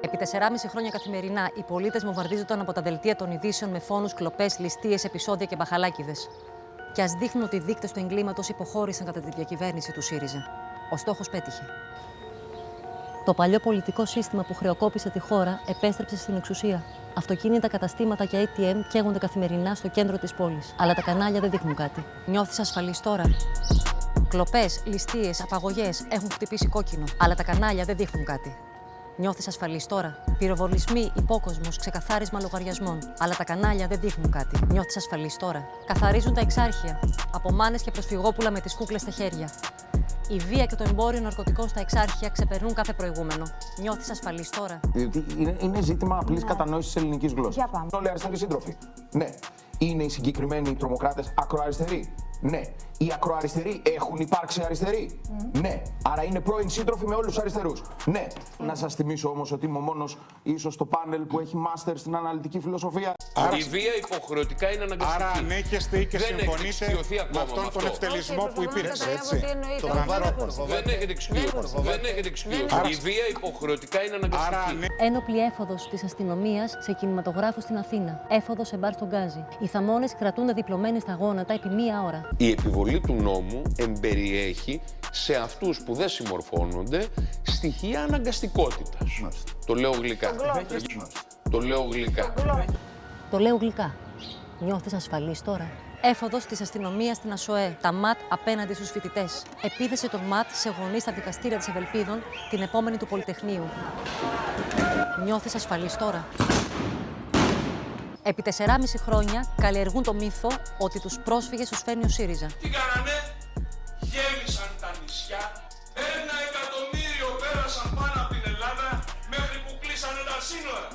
Επί 4,5 χρόνια καθημερινά, οι πολίτες βομβαρδίζονταν από τα δελτία των ειδήσεων με φόνους, κλοπές, ληστείες, επεισόδια και μπαχαλάκιδες. Και ας δείχνουν ότι οι δείκτες του εγκλήματος υποχώρησαν κατά τη διακυβέρνηση του ΣΥΡΙΖΑ. Ο στόχος πέτυχε. Το παλιό πολιτικό σύστημα που χρεοκόπησε τη χώρα επέστρεψε στην εξουσία. Αυτοκίνητα, καταστήματα και ATM καίγονται καθημερινά στο κέντρο της πόλης. Αλλά τα κανάλια δεν δείχνουν κάτι. Νιώθεις ασφαλής τώρα. Κλοπές, ληστείες, απαγωγές έχουν χτυπήσει κόκκινο. Αλλά τα κανάλια δεν δείχνουν κάτι. Νιώθεις ασφαλής τώρα. Πυροβολισμοί, υπόκοσμος, ξεκαθάρισμα λογαριασμών. Αλλά τα κανάλια δεν δείχνουν κάτι. Νιώθεις ασφαλής τώρα. Καθαρίζουν τα εξάρχεια. Από μάνε και προσφυγόπουλα με τις κούκλες στα χέρια. Η βία και το εμπόριο ναρκωτικών στα εξάρχεια ξεπερνούν κάθε προηγούμενο. Νιώθεις ασφαλής τώρα. Διότι είναι, είναι ζήτημα απλής κατανόησης της ελληνικής γλώσσας. Για πάμε. Όλοι αριστεροί σύντροφοι. Ναι. Είναι οι συγκεκριμένοι τρομοκράτες ακροαριστεροί. Ναι. Οι ακροαριστεροί έχουν υπάρξει αριστεροί. Ναι. Άρα είναι πρώην σύντροφοι με όλους τους αριστερούς. Ναι. Να σας θυμίσω όμως ότι είμαι ο μόνο ίσως στο πάνελ που έχει μάστερ στην αναλυτική φιλοσοφία. Η βία υποχρεωτικά είναι αναγκαστική. Άρα ανέχεστε και Δεν έχετε συμφωνείτε εξοικειωθεί με ακόμα αυτόν με τον αυτό. ευτελισμό Όχι, που προσπαθώ να υπήρξε, καταλάβω έτσι. τι εννοείται. Τον Όχι, ανθρώπο. Δεν έχετε εξοικειωθεί. Δεν έχετε εξοικειωθεί. Η βία υποχρεωτικά είναι Άρα αναγκαστική. ανέ- Ένοπλη έφοδος της αστυνομίας σε κινηματογράφο στην Αθήνα. Έφοδος σε μπαρ στον Γκάζι. Οι θαμώνες κρατούνται διπλωμένοι στα γόνατα επί μία ώρα. Η επιβολή του νόμου εμπεριέχει σε αυτούς που δεν συμμορφώνονται στοιχεία αναγκαστικότητας. Το λέω γλυκά. Το λέω γλυκά. Το λέω γλυκά. Νιώθεις ασφαλής τώρα; Έφοδος της αστυνομίας στην ΑΣΟΕ. Τα ΜΑΤ απέναντι στους φοιτητές. Επίθεση των ΜΑΤ σε γονείς στα δικαστήρια της Ευελπίδων την επόμενη του Πολυτεχνείου. Νιώθεις ασφαλής τώρα; Επί 4,5 χρόνια καλλιεργούν το μύθο ότι τους πρόσφυγες τους φέρνει ο ΣΥΡΙΖΑ. Τι κάνανε, γέμισαν τα νησιά, ένα εκατομμύριο πέρασαν πάνω από την Ελλάδα μέχρι που κλείσανε τα σύνορα.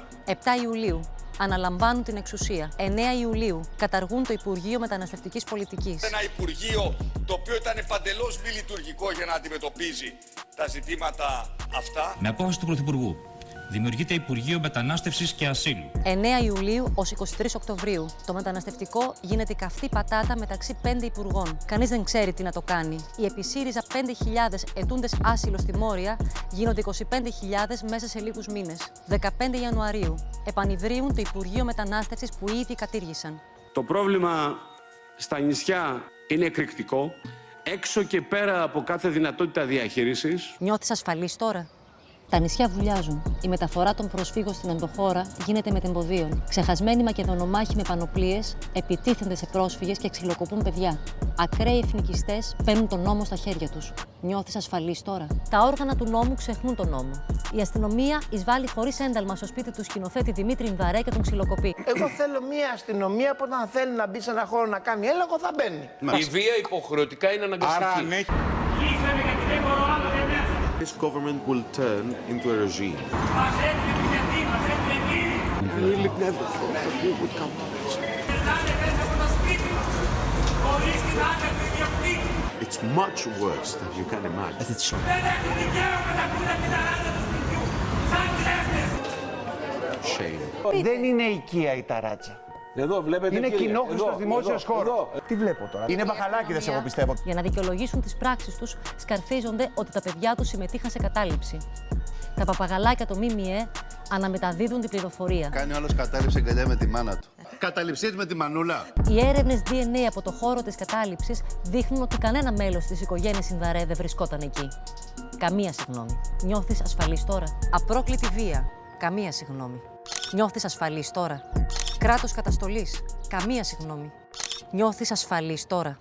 7 Ιουλίου αναλαμβάνουν την εξουσία. 9 Ιουλίου καταργούν το Υπουργείο Μεταναστευτικής Πολιτικής. Ένα Υπουργείο το οποίο ήταν παντελώς μη λειτουργικό για να αντιμετωπίζει τα ζητήματα αυτά. Με απόφαση του Πρωθυπουργού δημιουργείται Υπουργείο Μετανάστευσης και Ασύλου. 9 Ιουλίου ως 23 Οκτωβρίου. Το μεταναστευτικό γίνεται η καυτή πατάτα μεταξύ πέντε υπουργών. Κανείς δεν ξέρει τι να το κάνει. Οι επί ΣΥΡΙΖΑ 5.000 ετούντες άσυλο στη Μόρια γίνονται 25.000 μέσα σε λίγους μήνες. 15 Ιανουαρίου. Επανειδρύουν το Υπουργείο Μετανάστευσης που ήδη κατήργησαν. Το πρόβλημα στα νησιά είναι εκρηκτικό. Έξω και πέρα από κάθε δυνατότητα διαχείρισης, Νιώθεις ασφαλής τώρα; Τα νησιά βουλιάζουν. Η μεταφορά των προσφύγων στην ενδοχώρα γίνεται με τεμποδίων. Ξεχασμένοι Μακεδονομάχοι με πανοπλίες επιτίθενται σε πρόσφυγες και ξυλοκοπούν παιδιά. Ακραίοι εθνικιστές παίρνουν τον νόμο στα χέρια τους. Νιώθεις ασφαλής τώρα. Τα όργανα του νόμου ξεχνούν τον νόμο. Η αστυνομία εισβάλλει χωρίς ένταλμα στο σπίτι του σκηνοθέτη Δημήτρη Ινδαρέ και τον ξυλοκοπεί. Εγώ θέλω μια αστυνομία που όταν θέλει να μπει σε ένα χώρο να κάνει έλεγχο θα μπαίνει. Η βία υποχρεωτικά είναι Άρα αναγκαστική. ανέχει This government will turn into a regime. We really never thought that we would come to this. It's much worse than you can imagine. Shame. Δεν είναι οικία η ταράτσα. Εδώ βλέπετε. Είναι κύριε, κοινόχρηστος εδώ, δημόσιος εδώ, χώρος. εδώ. Τι βλέπω τώρα; Είναι μπαχαλάκιδες, εγώ πιστεύω. Για να δικαιολογήσουν τις πράξεις τους, σκαρφίζονται ότι τα παιδιά τους συμμετείχαν σε κατάληψη. Τα παπαγαλάκια το ΜΜΕ αναμεταδίδουν την πληροφορία. Κάνει όλος κατάληψη εγκαλιά με τη μάνα του. Καταληψίες με τη μανούλα. Οι έρευνες DNA από το χώρο της κατάληψης δείχνουν ότι κανένα μέλος της οικογένειας Ινδαρέ δεν βρισκόταν εκεί. Καμία συγγνώμη. Νιώθεις ασφαλής τώρα; Απρόκλητη βία. Καμία συγγνώμη. Νιώθεις ασφαλής τώρα; Κράτος καταστολής. Καμία συγγνώμη. Νιώθεις ασφαλής τώρα.